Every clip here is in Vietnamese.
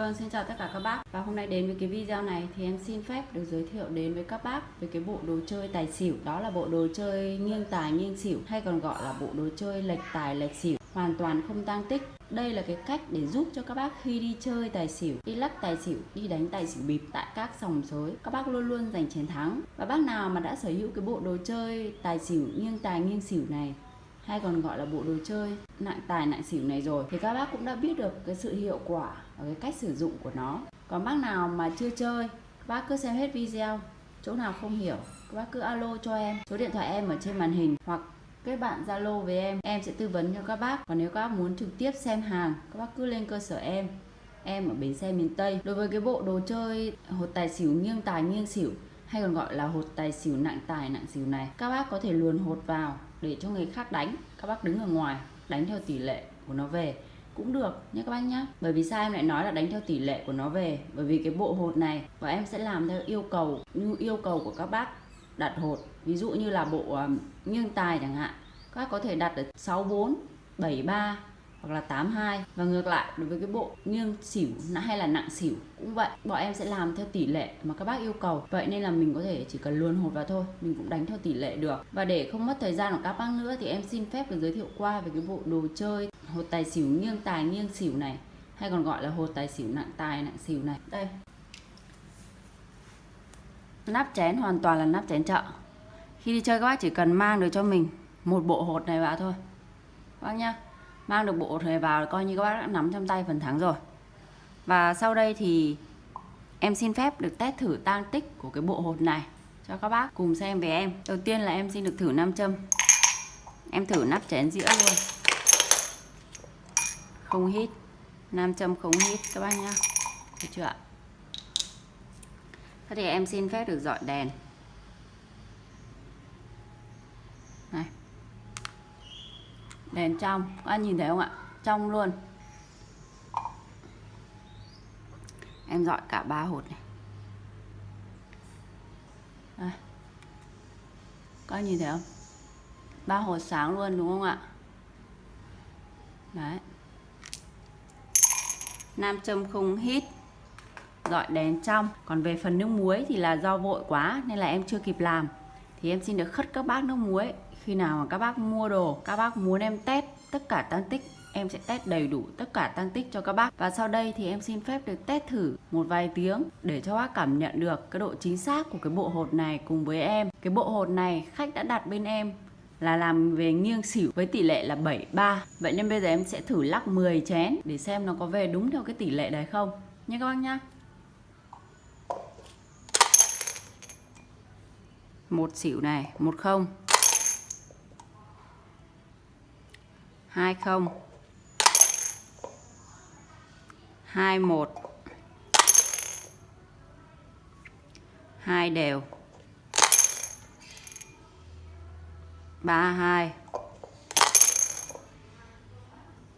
Vâng, xin chào tất cả các bác. Và hôm nay đến với cái video này thì em xin phép được giới thiệu đến với các bác về cái bộ đồ chơi tài xỉu. Đó là bộ đồ chơi nghiêng tài nghiêng xỉu hay còn gọi là bộ đồ chơi lệch tài lệch xỉu. Hoàn toàn không tăng tích. Đây là cái cách để giúp cho các bác khi đi chơi tài xỉu, đi lắc tài xỉu, đi đánh tài xỉu bịp tại các sòng sới, các bác luôn luôn giành chiến thắng. Và bác nào mà đã sở hữu cái bộ đồ chơi tài xỉu nghiêng tài nghiêng xỉu này hay còn gọi là bộ đồ chơi nặng tài nặng xỉu này rồi, thì các bác cũng đã biết được cái sự hiệu quả và cái cách sử dụng của nó. Còn bác nào mà chưa chơi, các bác cứ xem hết video, chỗ nào không hiểu, các bác cứ alo cho em. Số điện thoại em ở trên màn hình, hoặc kết bạn zalo với em. Em sẽ tư vấn cho các bác. Còn nếu các bác muốn trực tiếp xem hàng, các bác cứ lên cơ sở em. Em ở bến xe miền tây. Đối với cái bộ đồ chơi hột tài xỉu nghiêng tài nghiêng xỉu, hay còn gọi là hột tài xỉu nặng tài nặng xỉu này, các bác có thể luồn hột vào để cho người khác đánh. Các bác đứng ở ngoài đánh theo tỷ lệ của nó về. Cũng được nhé các bác nhé. Bởi vì sao em lại nói là đánh theo tỷ lệ của nó về? Bởi vì cái bộ hột này và em sẽ làm theo yêu cầu như yêu cầu của các bác đặt hột. Ví dụ như là bộ um, nghiêng tài chẳng hạn. Các bác có thể đặt ở 64 73 hoặc là 82 và ngược lại, đối với cái bộ nghiêng xỉu hay là nặng xỉu cũng vậy. Bọn em sẽ làm theo tỷ lệ mà các bác yêu cầu. Vậy nên là mình có thể chỉ cần luồn hột vào thôi. Mình cũng đánh theo tỷ lệ được. Và để không mất thời gian của các bác nữa thì em xin phép được giới thiệu qua về cái bộ đồ chơi hột tài xỉu nghiêng tài, nghiêng xỉu này. Hay còn gọi là hột tài xỉu nặng tài, nặng xỉu này. Đây. Nắp chén hoàn toàn là nắp chén chợ. Khi đi chơi các bác chỉ cần mang được cho mình một bộ hột này vào thôi. Bác nhá mang được bộ này vào coi như các bác đã nắm trong tay phần thắng rồi. Và sau đây thì em xin phép được test thử tang tích của cái bộ hột này cho các bác cùng xem với em. Đầu tiên là em xin được thử nam châm. Em thử nắp chén dĩa luôn. Không hít. Nam châm không hít, các bác nhá. Được chưa ạ? Thế thì em xin phép được dọi đèn. Này đèn trong, các anh nhìn thấy không ạ? Trong luôn. Em dọi cả ba hột này. Đây. các anh nhìn thấy không? Ba hột sáng luôn, đúng không ạ? Đấy. Nam châm không hít. Dọi đèn trong. Còn về phần nước muối thì là do vội quá, nên là em chưa kịp làm thì em xin được khất các bác nước muối. Khi nào mà các bác mua đồ, các bác muốn em test tất cả tăng tích, em sẽ test đầy đủ tất cả tăng tích cho các bác. Và sau đây thì em xin phép được test thử một vài tiếng để cho bác cảm nhận được cái độ chính xác của cái bộ hột này cùng với em. Cái bộ hột này khách đã đặt bên em là làm về nghiêng xỉu với tỷ lệ là 73 Vậy nên bây giờ em sẽ thử lắc 10 chén để xem nó có về đúng theo cái tỷ lệ đấy không. Nha các bác nhá. Một xỉu này, một không. Hai không. Hai một. Hai đều. Ba hai.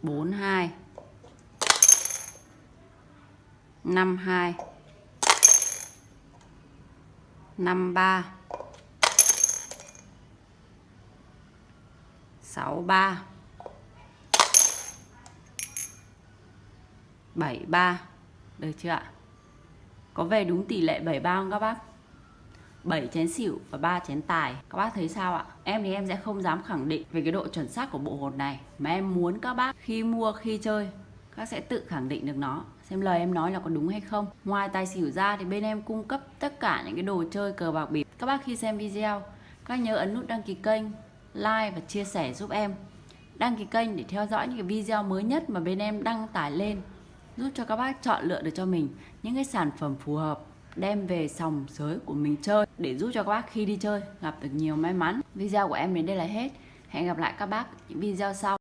Bốn hai. Năm hai. Năm ba. Sáu, ba. 73 Được chưa ạ? Có về đúng tỷ lệ 73 không các bác? 7 chén xỉu và 3 chén tài. Các bác thấy sao ạ? Em thì em sẽ không dám khẳng định về cái độ chuẩn xác của bộ hột này. Mà em muốn các bác khi mua, khi chơi, Các sẽ tự khẳng định được nó. Xem lời em nói là có đúng hay không. Ngoài tài xỉu ra thì bên em cung cấp tất cả những cái đồ chơi cờ bạc bịp. Các bác khi xem video, Các nhớ ấn nút đăng ký kênh. Like và chia sẻ giúp em. Đăng ký kênh để theo dõi những cái video mới nhất mà bên em đăng tải lên, giúp cho các bác chọn lựa được cho mình những cái sản phẩm phù hợp, đem về sòng sới của mình chơi, để giúp cho các bác khi đi chơi gặp được nhiều may mắn. Video của em đến đây là hết. Hẹn gặp lại các bác những video sau.